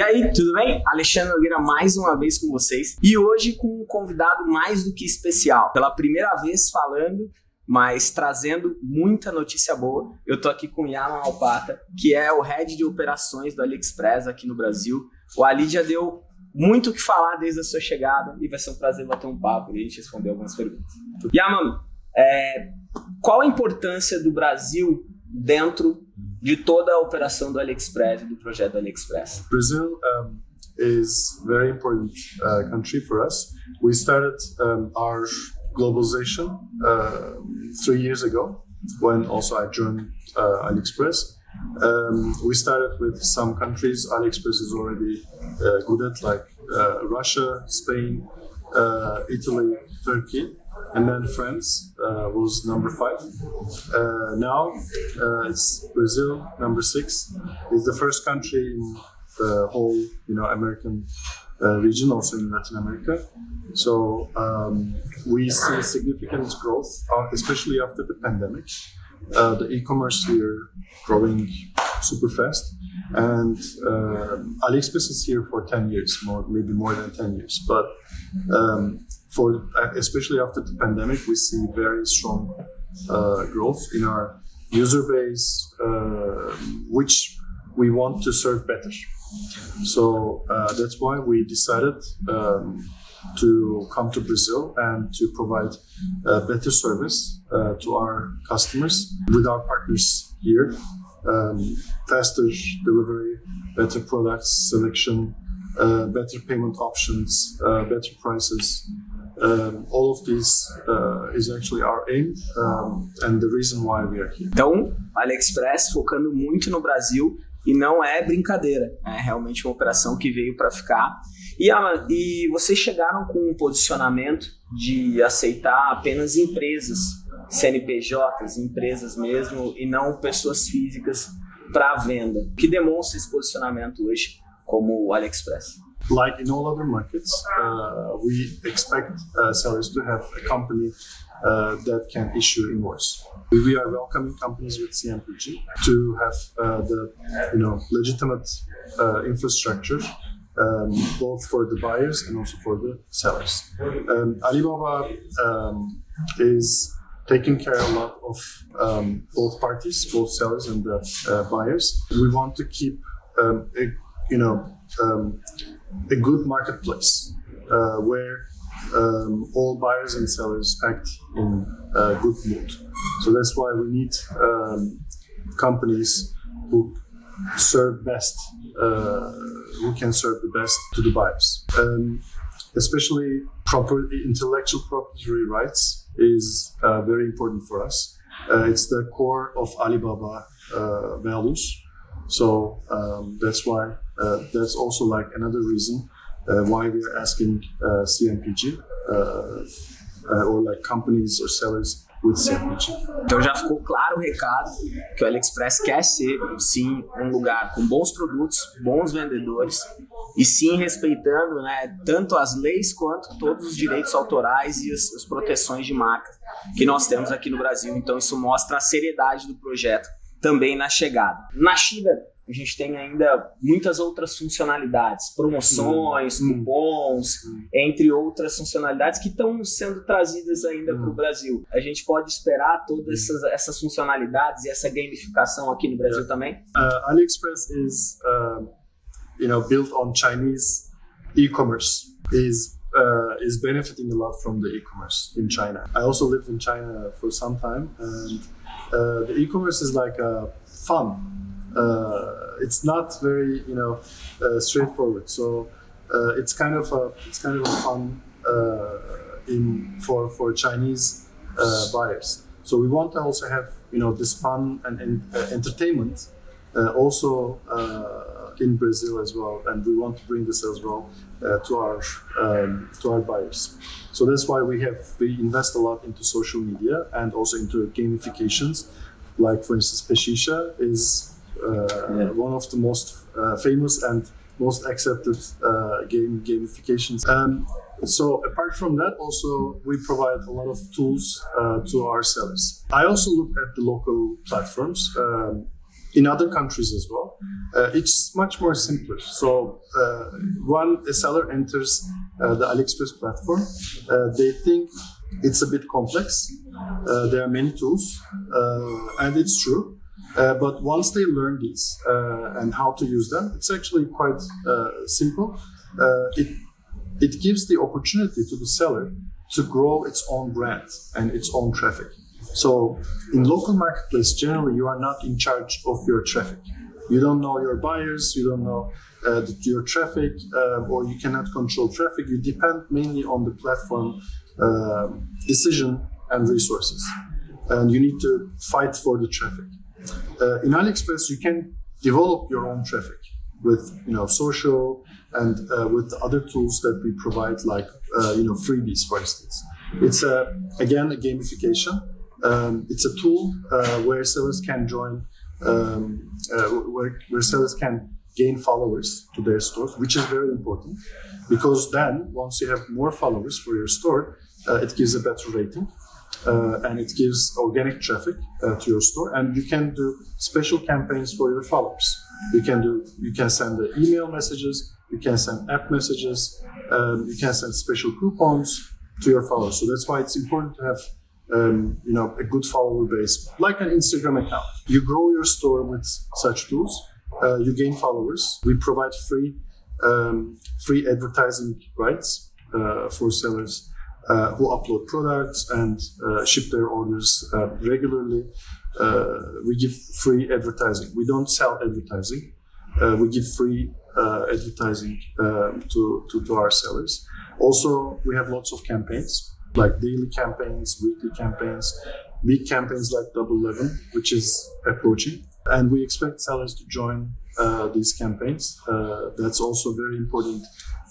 E aí, tudo bem? Alexandre Nogueira mais uma vez com vocês e hoje com um convidado mais do que especial. Pela primeira vez falando, mas trazendo muita notícia boa. Eu tô aqui com Yaman Alpata, que é o head de operações do AliExpress aqui no Brasil. O Ali já deu muito o que falar desde a sua chegada e vai ser um prazer bater um papo e a gente responder algumas perguntas. Yaman, é, qual a importância do Brasil dentro de toda a operação do AliExpress, do projeto do AliExpress? Brazil um, is very important uh, country for us. We started um, our globalization uh, three years ago when also I joined uh, AliExpress. Um, we started with some countries AliExpress is already uh, good at, like uh, Russia, Spain, uh, Italy, Turkey and then France was number five. Uh, now uh, it's Brazil, number six. It's the first country in the whole, you know, American uh, region, also in Latin America. So um, we see significant growth, uh, especially after the pandemic. Uh, the e-commerce here growing super fast, and AliExpress is here for 10 years, more maybe more than 10 years, but um, for uh, especially after the pandemic, we see very strong uh, growth in our user base, uh, which we want to serve better. So uh, that's why we decided um, to come to Brazil and to provide a better service uh, to our customers with our partners here. Um, faster delivery, better products selection, uh, better payment options, better prices, um, all of this uh, is actually our aim um, and the reason why we are here. Então, AliExpress focando muito no Brasil e não é brincadeira, é realmente uma operação que veio para ficar. E, a, e vocês chegaram com um posicionamento de aceitar apenas empresas, CNPJs, empresas mesmo, e não pessoas físicas para venda. Que demonstra esse posicionamento hoje como o AliExpress? Like in all other markets, uh, we expect uh, sellers to have a company uh, that can issue invoice. We are welcoming companies with CNPJ to have uh, the you know legitimate uh, infrastructure. Um, both for the buyers and also for the sellers. Um, Alibaba um, is taking care a lot of um, both parties, both sellers and the uh, buyers. We want to keep, um, a, you know, um, a good marketplace uh, where um, all buyers and sellers act in a good mood. So that's why we need um, companies who serve best, uh, who can serve the best to the buyers. Um, especially proper intellectual property rights is uh, very important for us. Uh, it's the core of Alibaba uh, values. So um, that's why uh, that's also like another reason uh, why we are asking uh, CNPG or like companies or sellers. Então já ficou claro o recado que o AliExpress quer ser, sim, um lugar com bons produtos, bons vendedores e sim respeitando né, tanto as leis quanto todos os direitos autorais e as, as proteções de marca que nós temos aqui no Brasil. Então isso mostra a seriedade do projeto também na chegada. Na China, a gente tem ainda muitas outras funcionalidades, promoções, hum. cupons, hum. entre outras funcionalidades que estão sendo trazidas ainda hum. para o Brasil. A gente pode esperar todas hum. essas, essas funcionalidades e essa gamificação aqui no Brasil yeah. também? Uh, AliExpress is, uh, you know, built on Chinese e-commerce. is uh, is benefiting a lot from the e-commerce in China. I also lived in China for some time, and uh, the e-commerce is like a fun it's not very you know uh, straightforward. So uh, it's kind of a it's kind of a fun in for for Chinese buyers. So we want to also have you know this fun and, and entertainment also in Brazil as well, and we want to bring this as well uh, to our um, to our buyers. So that's why we have we invest a lot into social media and also into gamifications. Like for instance, Peshisha is uh, yeah. one of the most uh, famous and most accepted uh, game gamifications. Um, so apart from that, also we provide a lot of tools uh, to our sellers. I also look at the local platforms. Um, in other countries as well. Uh, it's much more simpler. So uh, when a seller enters uh, the AliExpress platform, uh, they think it's a bit complex. Uh, there are many tools, uh, and it's true. But once they learn these and how to use them, it's actually quite simple. it it gives the opportunity to the seller to grow its own brand and its own traffic. So in local marketplace, generally you are not in charge of your traffic. You don't know your buyers, you don't know uh, your traffic, uh, or you cannot control traffic. You depend mainly on the platform uh, decision and resources, and you need to fight for the traffic. Uh, in AliExpress, you can develop your own traffic with you know social and uh, with other tools that we provide, like uh, you know freebies, for instance. It's a, again a gamification um, it's a tool uh, where sellers can join, um, uh, where, where sellers can gain followers to their stores, which is very important because then once you have more followers for your store, uh, it gives a better rating. Uh, and it gives organic traffic uh, to your store and you can do special campaigns for your followers you can do you can send email messages you can send app messages um, you can send special coupons to your followers so that's why it's important to have um, you know, a good follower base, like an Instagram account. You grow your store with such tools. Uh, you gain followers. We provide free um, free advertising rights uh, for sellers uh, who upload products and uh, ship their orders uh, regularly. Uh, we give free advertising. We don't sell advertising. we give free advertising um, to, to, to our sellers. Also, we have lots of campaigns like daily campaigns, weekly campaigns, week campaigns like Double Eleven, which is approaching. And we expect sellers to join uh, these campaigns. Uh, that's also very important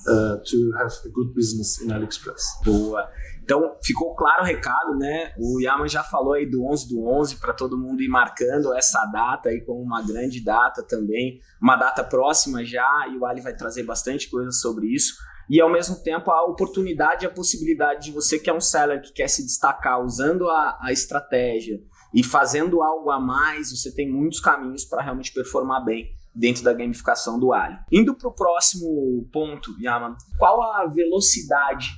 uh, to have a good business in AliExpress. Boa. Então, ficou claro o recado, né? O Yaman já falou aí do 11 do 11 para todo mundo ir marcando essa data aí como uma grande data também, uma data próxima já, e o Ali vai trazer bastante coisa sobre isso e ao mesmo tempo a oportunidade e a possibilidade de você que é um seller que quer se destacar usando a, a estratégia e fazendo algo a mais, você tem muitos caminhos para realmente performar bem dentro da gamificação do Ali. Indo para o próximo ponto, Yaman, qual a velocidade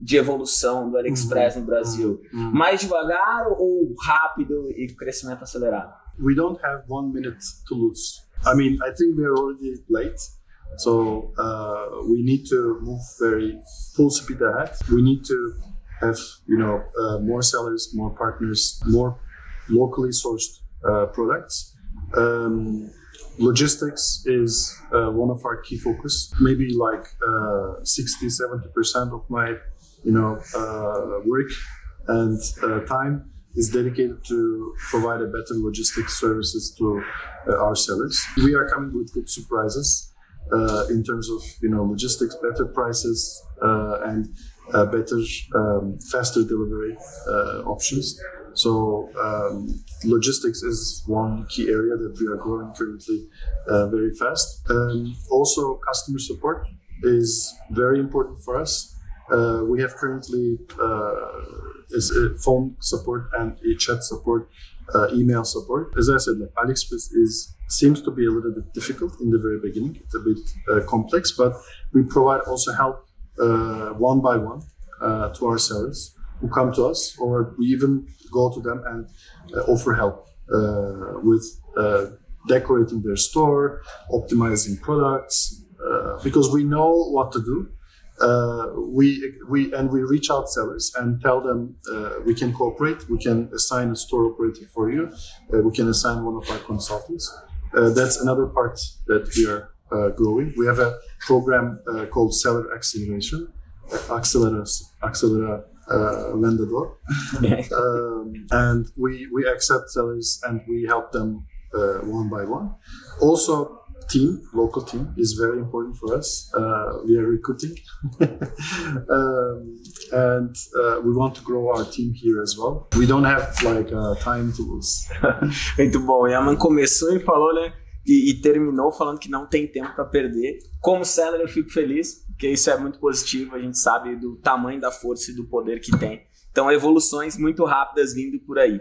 de evolução do AliExpress uhum. no Brasil? Uhum. Mais devagar ou rápido e crescimento acelerado? We don't have one minute to lose. I mean, I think we're already late. So uh, we need to move very full speed ahead. We need to have you know uh, more sellers, more partners, more locally sourced uh, products. Um, logistics is uh, one of our key focus. Maybe like uh, 60, 70 percent of my you know uh, work and time is dedicated to provide a better logistics services to our sellers. We are coming with good surprises uh, in terms of you know logistics, better prices, uh, and uh, better, um, faster delivery uh, options. So um, logistics is one key area that we are growing currently uh, very fast. Um, also, customer support is very important for us. Uh, we have currently is phone support and a chat support, email support. As I said, like AliExpress is seems to be a little bit difficult in the very beginning. It's a bit uh, complex, but we provide also help uh, one by one uh, to our sellers who come to us, or we even go to them and uh, offer help uh, with uh, decorating their store, optimizing products, because we know what to do. we we and we reach out sellers and tell them we can cooperate. We can assign a store operator for you. we can assign one of our consultants uh, that's another part that we are uh, growing. We have a program uh, called Seller Acceleration, Accelera, Accelera uh, Vendedor. um, and we, we accept sellers and we help them uh, one by one. Also, team, local team, is very important for us. Uh, we are recruiting, um, and uh, we want to grow our team here as well. We don't have like uh, time to lose. Muito bom. Yaman começou e falou, né? E, e terminou falando que não tem tempo para perder. Como seller, eu fico feliz, porque isso é muito positivo. A gente sabe do tamanho da força e do poder que tem. Então, evoluções muito rápidas vindo por aí.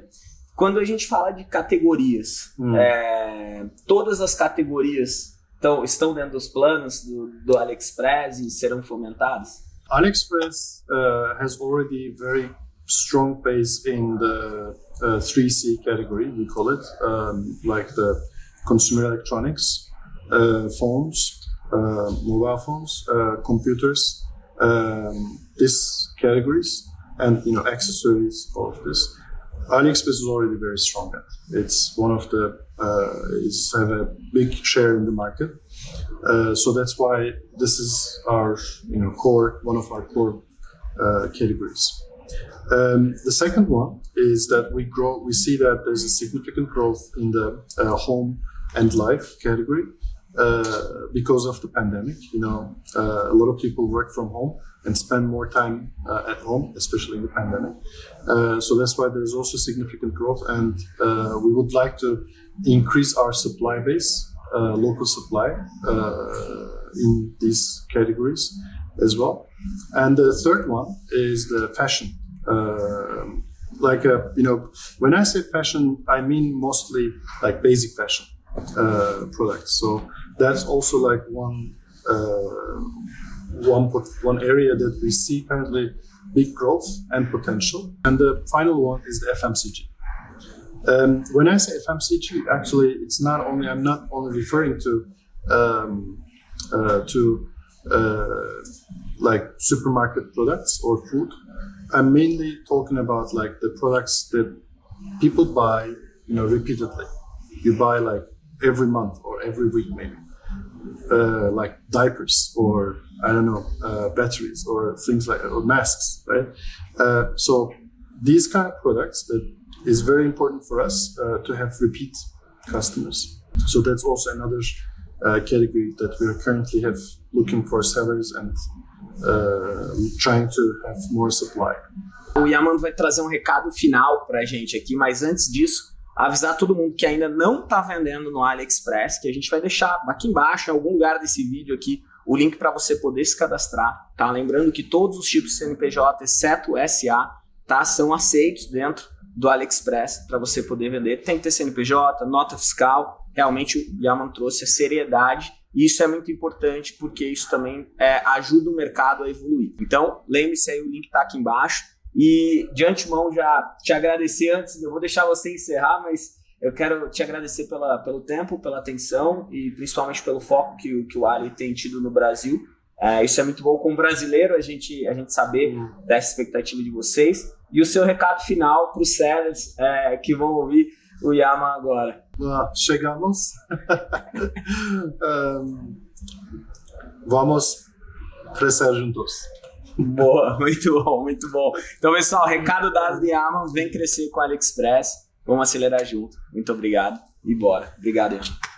quando a gente fala de categorias, hum. é, todas as categorias estão, estão dentro dos planos do, do AliExpress e serão fomentadas? AliExpress uh, has already very strong base in the uh, 3C category, we call it, um, like the consumer electronics, uh, phones, mobile phones, uh, computers, um, these categories, and you know accessories, all of this. AliExpress is already very strong at. It's one of the uh, it's have a big share in the market, uh, so that's why this is our you know core one of our core uh, categories. Um, the second one is that we grow. We see that there's a significant growth in the uh, home and life category uh, because of the pandemic. You know, uh, a lot of people work from home and spend more time uh, at home, especially in the pandemic. Uh, so that's why there's also significant growth, and uh, we would like to increase our supply base, local supply in these categories as well. And the third one is the fashion. Like you know, when I say fashion, I mean mostly like basic fashion uh, products. So that's also like one uh, one one area that we see currently big growth and potential. And the final one is the FMCG. Um, when I say FMCG, actually, it's not only I'm not only referring to um, uh, to uh, like supermarket products or food. I'm mainly talking about like the products that people buy, you know, repeatedly. You buy like every month or every week, maybe. Uh, like diapers or I don't know uh, batteries or things like or masks, right? Uh, so these kind of products that is very important for us uh, to have repeat customers. So that's also another uh, category that we are currently have looking for sellers and uh, trying to have more supply. O Yaman vai trazer um recado final para a gente aqui, mas antes disso, avisar todo mundo que ainda não está vendendo no AliExpress, que a gente vai deixar aqui embaixo, em algum lugar desse vídeo aqui, o link para você poder se cadastrar, tá? Lembrando que todos os tipos de CNPJ, exceto o SA, tá, são aceitos dentro do AliExpress para você poder vender. Tem que ter CNPJ, nota fiscal, realmente o Yaman trouxe a seriedade e isso é muito importante porque isso também é, ajuda o mercado a evoluir. Então, lembre-se aí, o link está aqui embaixo. E de antemão já te agradecer antes, eu vou deixar você encerrar, mas eu quero te agradecer pela, pelo tempo, pela atenção e principalmente pelo foco que, que o Ali tem tido no Brasil. É, isso é muito bom como brasileiro, a gente, a gente saber uhum. dessa expectativa de vocês. E o seu recado final para os sellers é, que vão ouvir o Yama agora. Ah, chegamos. um, vamos crescer juntos. Boa, muito bom, muito bom. Então, pessoal, recado dado de Amazon, vem crescer com a AliExpress. Vamos acelerar junto. Muito obrigado e bora. Obrigado, Ian.